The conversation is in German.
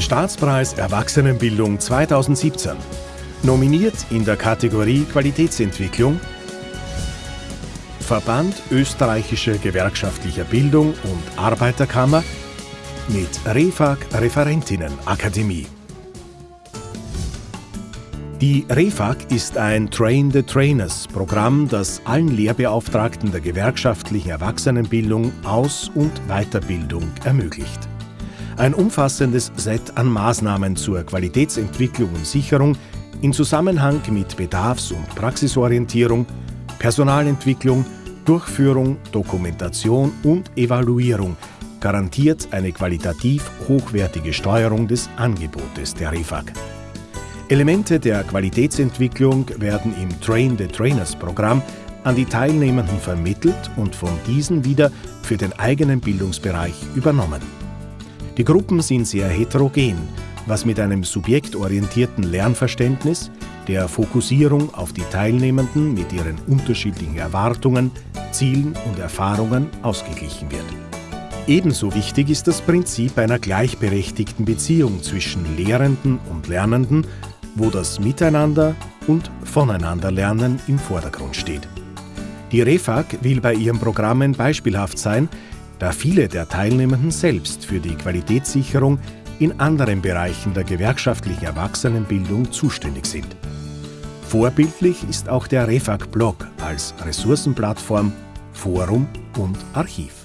Staatspreis Erwachsenenbildung 2017. Nominiert in der Kategorie Qualitätsentwicklung Verband österreichischer gewerkschaftlicher Bildung und Arbeiterkammer mit REFAG Referentinnenakademie. Die REFAG ist ein Train the Trainers Programm, das allen Lehrbeauftragten der gewerkschaftlichen Erwachsenenbildung Aus- und Weiterbildung ermöglicht. Ein umfassendes Set an Maßnahmen zur Qualitätsentwicklung und Sicherung in Zusammenhang mit Bedarfs- und Praxisorientierung, Personalentwicklung, Durchführung, Dokumentation und Evaluierung garantiert eine qualitativ hochwertige Steuerung des Angebotes der REFAG. Elemente der Qualitätsentwicklung werden im Train the Trainers Programm an die Teilnehmenden vermittelt und von diesen wieder für den eigenen Bildungsbereich übernommen. Die Gruppen sind sehr heterogen, was mit einem subjektorientierten Lernverständnis, der Fokussierung auf die Teilnehmenden mit ihren unterschiedlichen Erwartungen, Zielen und Erfahrungen ausgeglichen wird. Ebenso wichtig ist das Prinzip einer gleichberechtigten Beziehung zwischen Lehrenden und Lernenden wo das Miteinander und Voneinanderlernen im Vordergrund steht. Die REFAG will bei ihren Programmen beispielhaft sein, da viele der Teilnehmenden selbst für die Qualitätssicherung in anderen Bereichen der gewerkschaftlichen Erwachsenenbildung zuständig sind. Vorbildlich ist auch der REFAG-Blog als Ressourcenplattform, Forum und Archiv.